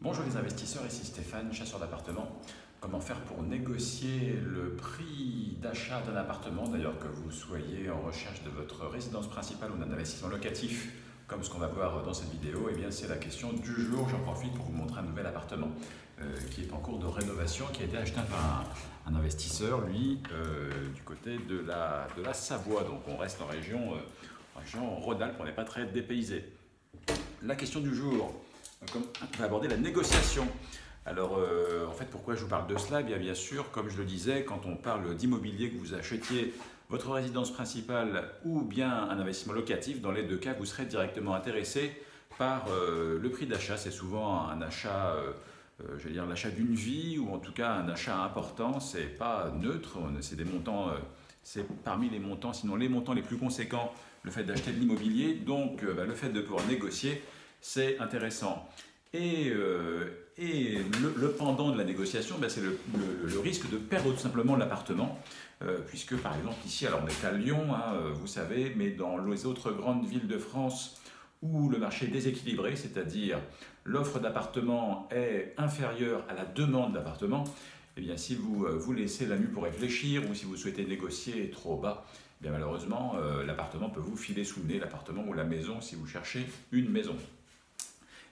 Bonjour les investisseurs, ici Stéphane, chasseur d'appartements. Comment faire pour négocier le prix d'achat d'un appartement, d'ailleurs que vous soyez en recherche de votre résidence principale ou d'un investissement locatif, comme ce qu'on va voir dans cette vidéo, eh bien c'est la question du jour. J'en profite pour vous montrer un nouvel appartement euh, qui est en cours de rénovation, qui a été acheté par un, investisseur, lui, euh, du côté de la, Savoie. Donc on reste en région, euh, région Rhône-Alpes, on n'est pas très dépaysé. La question du jour, on va aborder la négociation. Alors, euh, en fait, pourquoi je vous parle de cela? Eh bien, bien sûr, comme je le disais, quand on parle d'immobilier, que vous achetiez votre résidence principale ou bien un investissement locatif, dans les deux cas, vous serez directement intéressé par euh, le prix d'achat. C'est souvent un achat, euh, je vais dire l'achat d'une vie ou en tout cas un achat important. C'est pas neutre, c'est des montants, c'est parmi les montants, sinon les montants les plus conséquents, le fait d'acheter de l'immobilier. Donc, bah, le fait de pouvoir négocier, c'est intéressant. Et, euh, le, pendant de la négociation, ben, c'est le, risque de perdre tout simplement l'appartement, euh, puisque par exemple ici, on est à Lyon, hein, euh, vous savez, mais dans les autres grandes villes de France où le marché est déséquilibré, c'est-à-dire l'offre d'appartements est inférieure à la demande d'appartements, eh bien si vous vous laissez la nuit pour réfléchir ou si vous souhaitez négocier trop bas, eh bien malheureusement l'appartement peut vous filer sous le nez, l'appartement ou la maison si vous cherchez une maison.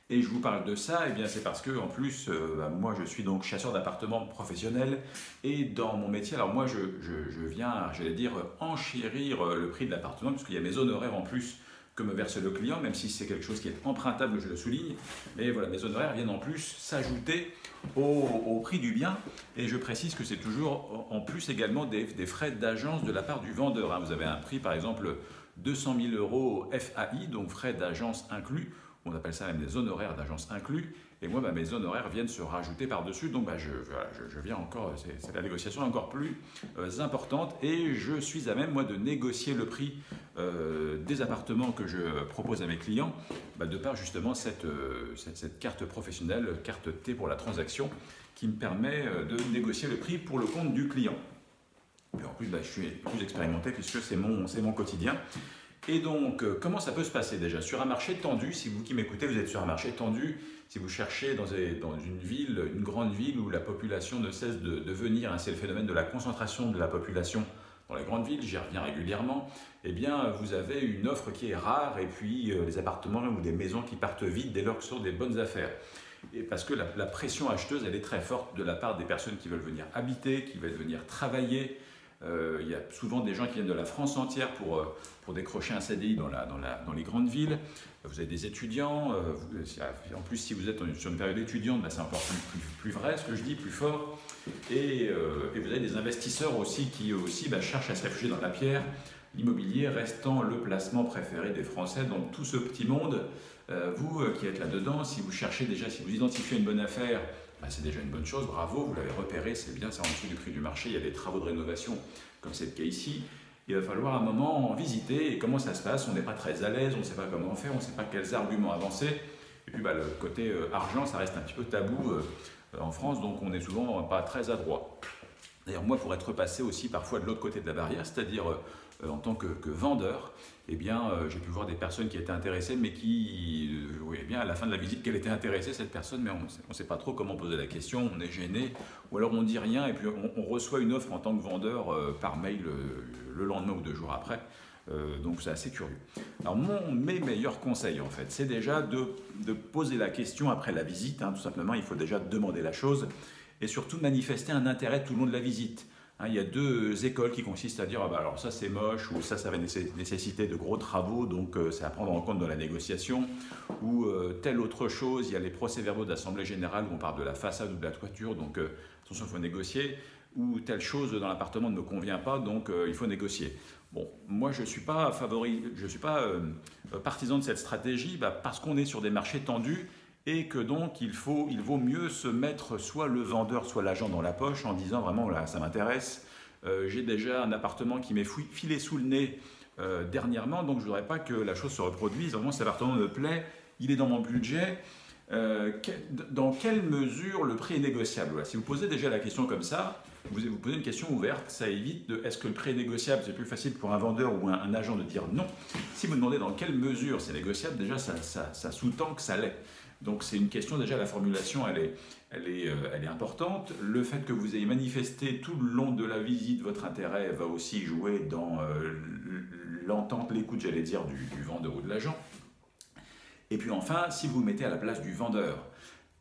Et je vous parle de ça, eh bien c'est parce que en plus, euh, bah, moi je suis donc chasseur d'appartements professionnel et dans mon métier, alors moi je, je, viens, j'allais dire, enchérir euh, le prix de l'appartement puisqu'il y a mes honoraires en plus que me verse le client, même si c'est quelque chose qui est empruntable, je le souligne. Mais voilà, mes honoraires viennent en plus s'ajouter au, prix du bien. Et je précise que c'est toujours en plus également des, des frais d'agence de la part du vendeur. Hein. Vous avez un prix, par exemple, 200 000 euros FAI, donc frais d'agence inclus on appelle ça même des honoraires d'agence inclus, et moi, bah, mes honoraires viennent se rajouter par-dessus, donc bah, je, viens encore, c'est la négociation encore plus euh, importante, et je suis à même, moi, de négocier le prix euh, des appartements que je propose à mes clients, bah, de par justement euh, cette, carte professionnelle, carte T pour la transaction, qui me permet de négocier le prix pour le compte du client. Et en plus, je suis plus expérimenté puisque c'est mon quotidien. Et donc, euh, comment ça peut se passer déjà? Sur un marché tendu, si vous qui m'écoutez, vous êtes sur un marché tendu, si vous cherchez dans, une ville, une grande ville où la population ne cesse de, venir, hein, c'est le phénomène de la concentration de la population dans les grandes villes, j'y reviens régulièrement, eh bien, vous avez une offre qui est rare et puis euh, les appartements ou des maisons qui partent vite dès lors que ce sont des bonnes affaires. Et parce que la, la, pression acheteuse, elle est très forte de la part des personnes qui veulent venir habiter, qui veulent venir travailler, euh, il y a souvent des gens qui viennent de la France entière pour, euh, pour décrocher un CDI dans, la, dans, la, dans les grandes villes. Vous avez des étudiants. Euh, en plus, si vous êtes sur une période étudiante, ben, c'est encore plus, vrai ce que je dis, plus fort. Et, vous avez des investisseurs aussi qui aussi ben, cherchent à se réfugier dans la pierre. L'immobilier restant le placement préféré des Français dans tout ce petit monde. vous qui êtes là-dedans, si vous cherchez déjà, si vous identifiez une bonne affaire, bah, c'est déjà une bonne chose, bravo, vous l'avez repéré, c'est bien, c'est en dessous du prix du marché, il y a des travaux de rénovation, comme c'est le cas ici. Il va falloir un moment en visiter et comment ça se passe, on n'est pas très à l'aise, on ne sait pas comment faire, on ne sait pas quels arguments avancer. Et puis bah, le côté euh, argent, ça reste un petit peu tabou euh, en France, donc on n'est souvent pas très adroit. D'ailleurs, moi, pour être passé aussi parfois de l'autre côté de la barrière, c'est-à-dire euh, en tant que, vendeur, eh bien, euh, j'ai pu voir des personnes qui étaient intéressées, mais qui, euh, eh bien, à la fin de la visite, qu'elle était intéressée, cette personne, mais on ne sait pas trop comment poser la question, on est gêné, ou alors on dit rien, et puis on, reçoit une offre en tant que vendeur par mail le lendemain ou deux jours après. donc c'est assez curieux. Alors mon, mes meilleurs conseils en fait, c'est déjà de, de, poser la question après la visite, hein, tout simplement, il faut déjà demander la chose et surtout manifester un intérêt tout le long de la visite. Hein, il y a deux écoles qui consistent à dire ah bah alors ça c'est moche ou ça ça va nécessiter de gros travaux donc euh, c'est à prendre en compte dans la négociation ou euh, telle autre chose il y a les procès-verbaux d'assemblée générale où on parle de la façade ou de la toiture donc euh, attention il faut négocier ou telle chose dans l'appartement ne me convient pas donc il faut négocier. Bon moi je suis pas favori je suis pas partisan de cette stratégie bah, parce qu'on est sur des marchés tendus et que donc il, faut, il vaut mieux se mettre soit le vendeur, soit l'agent dans la poche en disant vraiment là ça m'intéresse, euh, j'ai déjà un appartement qui m'est filé sous le nez euh, dernièrement, donc je ne voudrais pas que la chose se reproduise, vraiment cet appartement me plaît, il est dans mon budget, euh, dans quelle mesure le prix est négociable? Si vous posez déjà la question comme ça, vous vous posez une question ouverte, ça évite de est-ce que le prix est négociable? C'est plus facile pour un vendeur ou un, agent de dire non. Si vous demandez dans quelle mesure c'est négociable, déjà ça, ça, ça sous-tend que ça l'est. Donc c'est une question déjà, la formulation, elle est, elle, est, euh, elle est importante. Le fait que vous ayez manifesté tout le long de la visite votre intérêt va aussi jouer dans euh, l'entente, l'écoute, j'allais dire, du, du vendeur ou de l'agent. Et puis enfin, si vous mettez à la place du vendeur,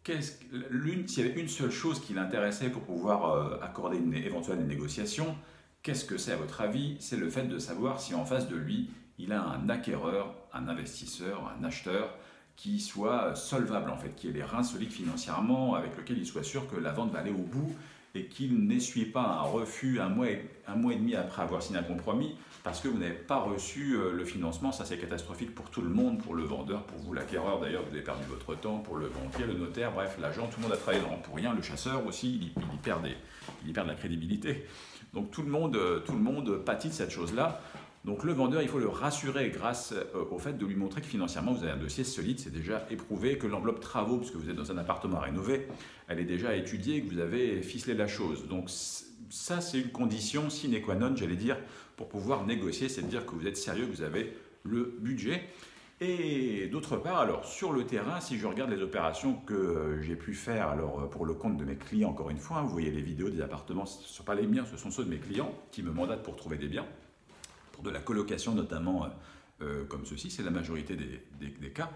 s'il y avait une seule chose qui l'intéressait pour pouvoir euh, accorder une éventuelle négociation, qu'est-ce que c'est à votre avis? C'est le fait de savoir si en face de lui, il a un acquéreur, un investisseur, un acheteur qui soit solvable en fait, qui ait les reins solides financièrement, avec lequel il soit sûr que la vente va aller au bout et qu'il n'essuie pas un refus un mois, et, un mois et demi après avoir signé un compromis parce que vous n'avez pas reçu euh, le financement. Ça, c'est catastrophique pour tout le monde, pour le vendeur, pour vous, l'acquéreur d'ailleurs, vous avez perdu votre temps, pour le banquier, le notaire, bref, l'agent, tout le monde a travaillé pour rien. Le chasseur aussi, il, il, perd il de la crédibilité. Donc tout le monde, euh, tout le monde pâtit de cette chose-là. Donc le vendeur, il faut le rassurer grâce euh, au fait de lui montrer que financièrement, vous avez un dossier solide, c'est déjà éprouvé, que l'enveloppe travaux, puisque vous êtes dans un appartement à rénover, elle est déjà étudiée, que vous avez ficelé la chose. Donc ça, c'est une condition sine qua non, j'allais dire, pour pouvoir négocier, c'est de dire que vous êtes sérieux, que vous avez le budget. Et d'autre part, alors sur le terrain, si je regarde les opérations que euh, j'ai pu faire alors euh, pour le compte de mes clients, encore une fois, hein, vous voyez les vidéos des appartements, ce ne sont pas les miens, ce sont ceux de mes clients qui me mandatent pour trouver des biens pour de la colocation notamment, euh, euh, comme ceci, c'est la majorité des, cas.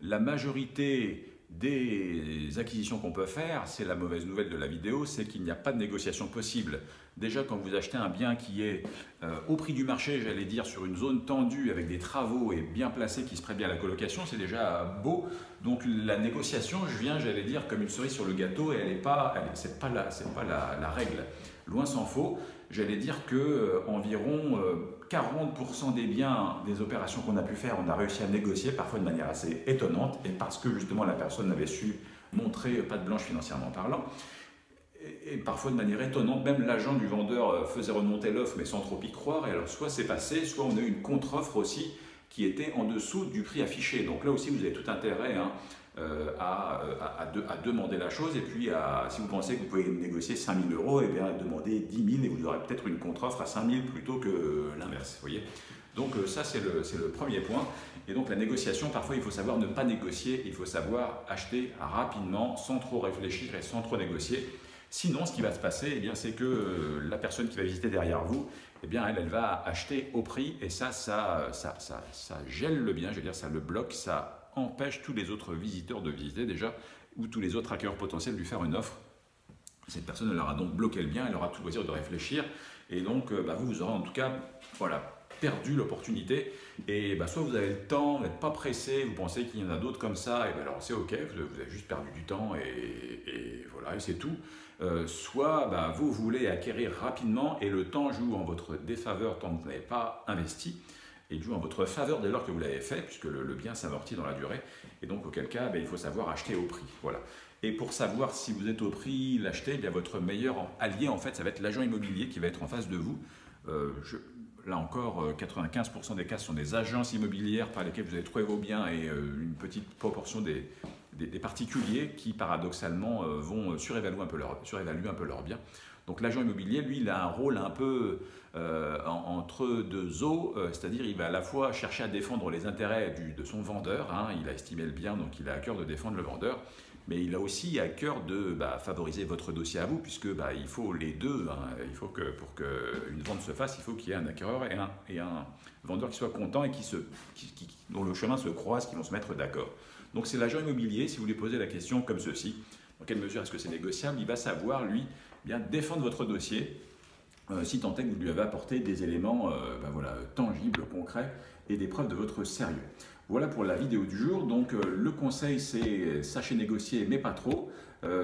La majorité des acquisitions qu'on peut faire, c'est la mauvaise nouvelle de la vidéo, c'est qu'il n'y a pas de négociation possible. Déjà, quand vous achetez un bien qui est euh, au prix du marché, j'allais dire sur une zone tendue avec des travaux et bien placé qui se prête bien à la colocation, c'est déjà beau. Donc la négociation, je viens, j'allais dire, comme une cerise sur le gâteau et elle n'est pas, c'est pas, la, pas la, règle. Loin s'en faut. J'allais dire que environ 40% des biens des opérations qu'on a pu faire, on a réussi à négocier, parfois de manière assez étonnante, et parce que justement la personne n'avait su montrer pas de blanche financièrement parlant. Et, parfois de manière étonnante, même l'agent du vendeur euh, faisait remonter l'offre, mais sans trop y croire. Et alors, soit c'est passé, soit on a eu une contre-offre aussi qui était en dessous du prix affiché. Donc là aussi, vous avez tout intérêt hein, euh, à, à, demander la chose. Et puis, si vous pensez que vous pouvez négocier 5 000 euros, et eh bien demandez 10 000 et vous aurez peut-être une contre-offre à 5 000 plutôt que l'inverse. voyez donc euh, ça, c'est le, premier point. Et donc la négociation, parfois, il faut savoir ne pas négocier, il faut savoir acheter rapidement, sans trop réfléchir et sans trop négocier. Sinon, ce qui va se passer, eh c'est que euh, la personne qui va visiter derrière vous, eh bien, elle, elle va acheter au prix, et ça, ça, ça, ça, gèle le bien, je veux dire, ça le bloque, ça empêche tous les autres visiteurs de visiter déjà, ou tous les autres acquéreurs potentiels de lui faire une offre. Cette personne leur a donc bloqué le bien, elle aura tout loisir de réfléchir, et donc euh, bah, vous, vous aurez en tout cas voilà, perdu l'opportunité. Et bah, soit vous avez le temps, vous n'êtes pas pressé, vous pensez qu'il y en a d'autres comme ça, et ben alors c'est ok, vous, avez juste perdu du temps, et, voilà, et c'est tout. Euh, soit bah, vous voulez acquérir rapidement, et le temps joue en votre défaveur tant que vous n'avez pas investi et joue en votre faveur dès lors que vous l'avez fait, puisque le, bien s'amortit dans la durée. Et donc, auquel cas, ben, il faut savoir acheter au prix. Voilà. Et pour savoir si vous êtes au prix, l'acheter, bien votre meilleur allié, en fait, ça va être l'agent immobilier qui va être en face de vous. Euh, là encore, 95% euh, des cas sont des agences immobilières par lesquelles vous allez trouver vos biens et une petite proportion des, des, particuliers qui, paradoxalement, vont surévaluer un peu leur, surévaluer un peu leurs biens. Donc l'agent immobilier, lui, il a un rôle un peu euh, entre deux eaux, euh, c'est-à-dire il va à la fois chercher à défendre les intérêts de son vendeur, hein, il a estimé le bien, donc il a à cœur de défendre le vendeur, mais il a aussi à cœur de bah, favoriser votre dossier à vous, puisque bah, il faut les deux, hein. il faut que pour qu'une vente se fasse, il faut qu'il y ait un acquéreur et un, et un vendeur qui soit content et qui se, dont le chemin se croise, qui vont se mettre d'accord. Donc c'est l'agent immobilier, si vous lui posez la question comme ceci, dans quelle mesure est-ce que c'est négociable, il va savoir, lui, bien défendre votre dossier euh, si tant est que vous lui avez apporté des éléments euh, ben voilà, tangibles, concrets et des preuves de votre sérieux. Voilà pour la vidéo du jour. Donc euh, le conseil c'est sachez négocier mais pas trop.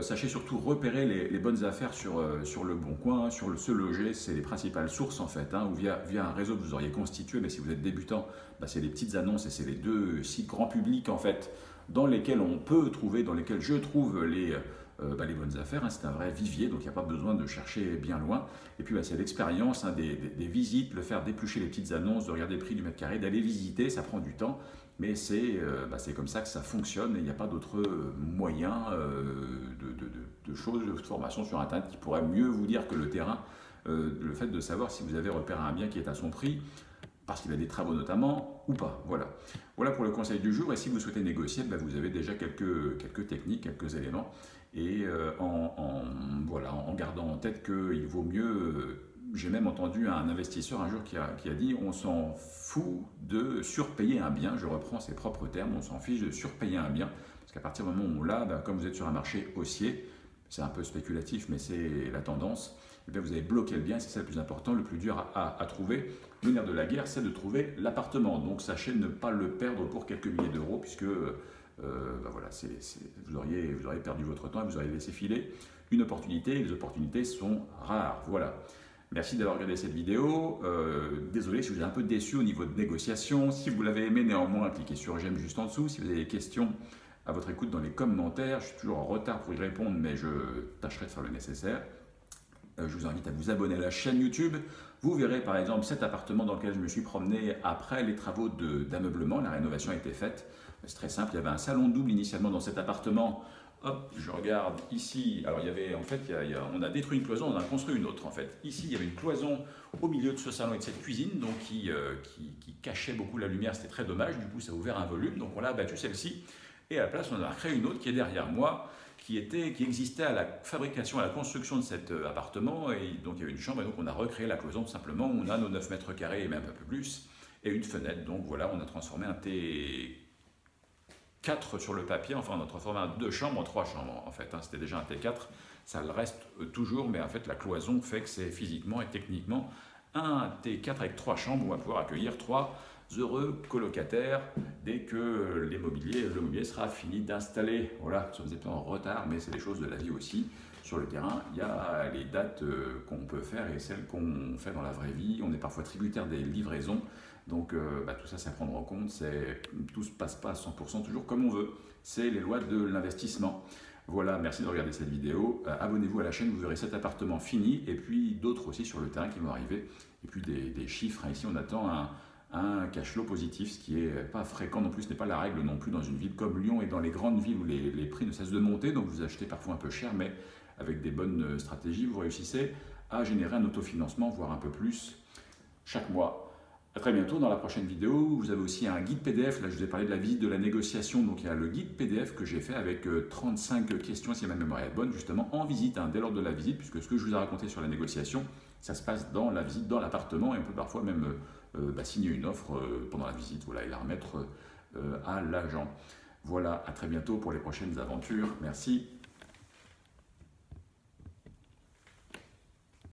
sachez surtout repérer les, bonnes affaires sur, le bon coin, sur le se loger, c'est les principales sources en fait, hein, ou via, via un réseau que vous auriez constitué, mais si vous êtes débutant, ben, c'est les petites annonces et c'est les deux sites grand public en fait, dans lesquels on peut trouver, dans lesquels je trouve les euh, bah, bonnes affaires. Hein, c'est un vrai vivier, donc il n'y a pas besoin de chercher bien loin. Et puis bah, c'est l'expérience hein, des, visites, le faire déplucher les petites annonces, de regarder le prix du mètre carré, d'aller visiter, ça prend du temps. Mais c'est euh, bah, comme ça que ça fonctionne il n'y a pas d'autre euh, moyen de, choses, de formation sur Internet qui pourrait mieux vous dire que le terrain, le fait de savoir si vous avez repéré un bien qui est à son prix, parce qu'il a des travaux notamment, ou pas. Voilà. Voilà pour le conseil du jour. Et si vous souhaitez négocier, ben, vous avez déjà quelques, quelques techniques, quelques éléments. Et euh, en, voilà, en gardant en tête qu'il vaut mieux... Euh, j'ai même entendu un investisseur un jour qui a, qui a dit on s'en fout de surpayer un bien, je reprends ses propres termes, on s'en fiche de surpayer un bien, parce qu'à partir du moment où là, ben, comme vous êtes sur un marché haussier, c'est un peu spéculatif, mais c'est la tendance, et eh vous avez bloqué le bien, c'est ça le plus important, le plus dur à, à, trouver. Le nerf de la guerre, c'est de trouver l'appartement. Donc sachez ne pas le perdre pour quelques milliers d'euros, puisque euh, ben voilà, vous, auriez, perdu votre temps et vous auriez laissé filer une opportunité, les opportunités sont rares. Voilà. Merci d'avoir regardé cette vidéo. Euh, désolé si vous êtes un peu déçu au niveau de négociation. Si vous l'avez aimé, néanmoins, cliquez sur j'aime juste en dessous. Si vous avez des questions, à votre écoute dans les commentaires. Je suis toujours en retard pour y répondre, mais je tâcherai de faire le nécessaire. Euh, je vous invite à vous abonner à la chaîne YouTube. Vous verrez par exemple cet appartement dans lequel je me suis promené après les travaux d'ameublement. La rénovation a été faite. C'est très simple. Il y avait un salon double initialement dans cet appartement. Hop, je regarde ici. Alors il y avait en fait, on a détruit une cloison, on a construit une autre en fait. Ici, il y avait une cloison au milieu de ce salon et de cette cuisine, donc qui, euh, qui cachait beaucoup la lumière. C'était très dommage. Du coup, ça a ouvert un volume. Donc on l'a abattu celle-ci. Et à la place, on a créé une autre qui est derrière moi, qui, était, qui existait à la fabrication, à la construction de cet euh, appartement. Et donc il y avait une chambre, et donc on a recréé la cloison simplement. On a nos 9 mètres carrés et même un peu plus, et une fenêtre. Donc voilà, on a transformé un T4 sur le papier. Enfin, on a transformé un deux chambres en trois chambres en fait. Hein. C'était déjà un T4. Ça le reste euh, toujours, mais en fait, la cloison fait que c'est physiquement et techniquement un T4 avec trois chambres on va pouvoir accueillir trois heureux colocataires dès que l'immobilier, mobilier sera fini d'installer. Voilà, sommes en retard, mais c'est des choses de la vie aussi. Sur le terrain, il y a les dates euh, qu'on peut faire et celles qu'on fait dans la vraie vie. On est parfois tributaire des livraisons, donc euh, bah, tout ça, c'est à prendre en compte. Tout ne se passe pas à 100% toujours comme on veut. C'est les lois de l'investissement. Voilà, merci de regarder cette vidéo. Euh, abonnez-vous à la chaîne, vous verrez cet appartement fini et puis d'autres aussi sur le terrain qui vont arriver. Et puis des, chiffres. Hein. Ici, on attend un, un cash flow positif, ce qui n'est pas fréquent non plus, ce n'est pas la règle non plus dans une ville comme Lyon et dans les grandes villes où les, prix ne cessent de monter, donc vous achetez parfois un peu cher, mais avec des bonnes stratégies, vous réussissez à générer un autofinancement, voire un peu plus, chaque mois. A très bientôt dans la prochaine vidéo. Vous avez aussi un guide PDF. Là, je vous ai parlé de la visite de la négociation. Donc, il y a le guide PDF que j'ai fait avec 35 euh, questions, si ma mémoire est bonne, justement en visite, hein, dès lors de la visite, puisque ce que je vous ai raconté sur la négociation, ça se passe dans la visite, dans l'appartement, et on peut parfois même euh, euh, bah, signer une offre pendant la visite voilà, et la remettre à l'agent. Voilà, à très bientôt pour les prochaines aventures. Merci.